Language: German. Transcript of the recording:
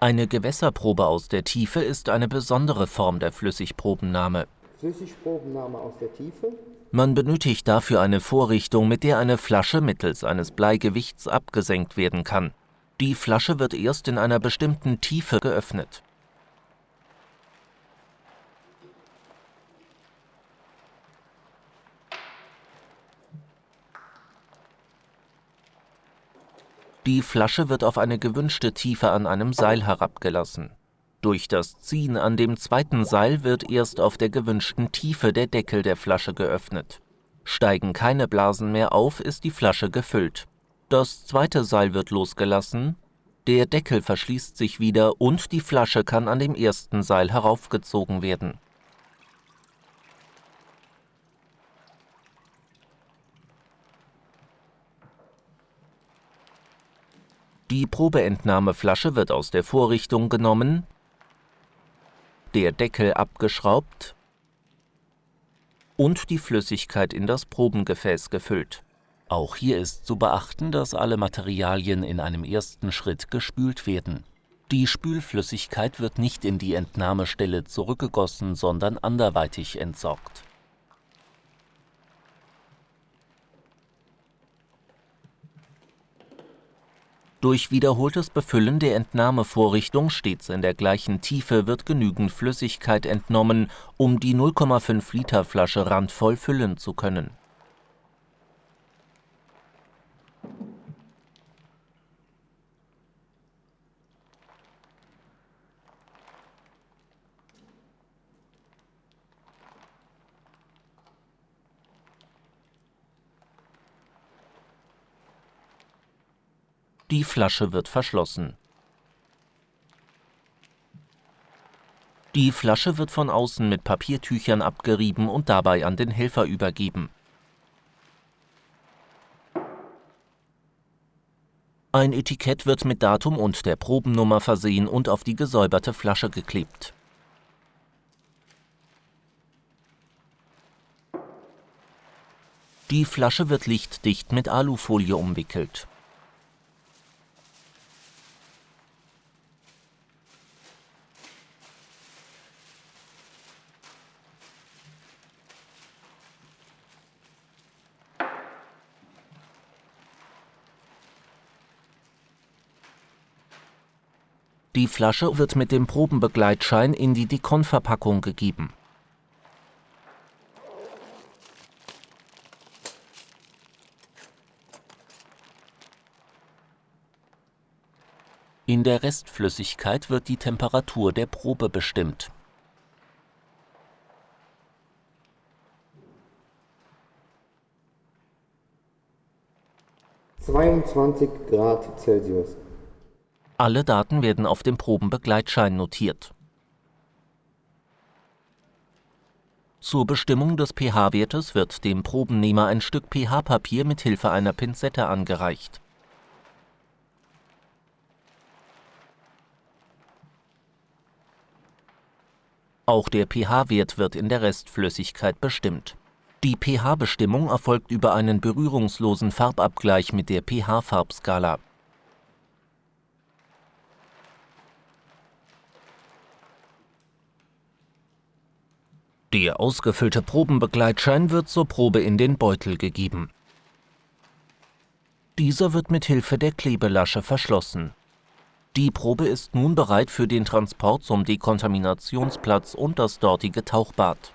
Eine Gewässerprobe aus der Tiefe ist eine besondere Form der Flüssigprobennahme. Flüssigprobennahme aus der Tiefe. Man benötigt dafür eine Vorrichtung, mit der eine Flasche mittels eines Bleigewichts abgesenkt werden kann. Die Flasche wird erst in einer bestimmten Tiefe geöffnet. Die Flasche wird auf eine gewünschte Tiefe an einem Seil herabgelassen. Durch das Ziehen an dem zweiten Seil wird erst auf der gewünschten Tiefe der Deckel der Flasche geöffnet. Steigen keine Blasen mehr auf, ist die Flasche gefüllt. Das zweite Seil wird losgelassen, der Deckel verschließt sich wieder und die Flasche kann an dem ersten Seil heraufgezogen werden. Die Probeentnahmeflasche wird aus der Vorrichtung genommen, der Deckel abgeschraubt und die Flüssigkeit in das Probengefäß gefüllt. Auch hier ist zu beachten, dass alle Materialien in einem ersten Schritt gespült werden. Die Spülflüssigkeit wird nicht in die Entnahmestelle zurückgegossen, sondern anderweitig entsorgt. Durch wiederholtes Befüllen der Entnahmevorrichtung stets in der gleichen Tiefe wird genügend Flüssigkeit entnommen, um die 0,5 Liter Flasche randvoll füllen zu können. Die Flasche wird verschlossen. Die Flasche wird von außen mit Papiertüchern abgerieben und dabei an den Helfer übergeben. Ein Etikett wird mit Datum und der Probennummer versehen und auf die gesäuberte Flasche geklebt. Die Flasche wird lichtdicht mit Alufolie umwickelt. Die Flasche wird mit dem Probenbegleitschein in die Dikon-Verpackung gegeben. In der Restflüssigkeit wird die Temperatur der Probe bestimmt. Zweiundzwanzig Grad Celsius. Alle Daten werden auf dem Probenbegleitschein notiert. Zur Bestimmung des pH-Wertes wird dem Probennehmer ein Stück pH-Papier mit Hilfe einer Pinzette angereicht. Auch der pH-Wert wird in der Restflüssigkeit bestimmt. Die pH-Bestimmung erfolgt über einen berührungslosen Farbabgleich mit der pH-Farbskala. Der ausgefüllte Probenbegleitschein wird zur Probe in den Beutel gegeben. Dieser wird mit Hilfe der Klebelasche verschlossen. Die Probe ist nun bereit für den Transport zum Dekontaminationsplatz und das dortige Tauchbad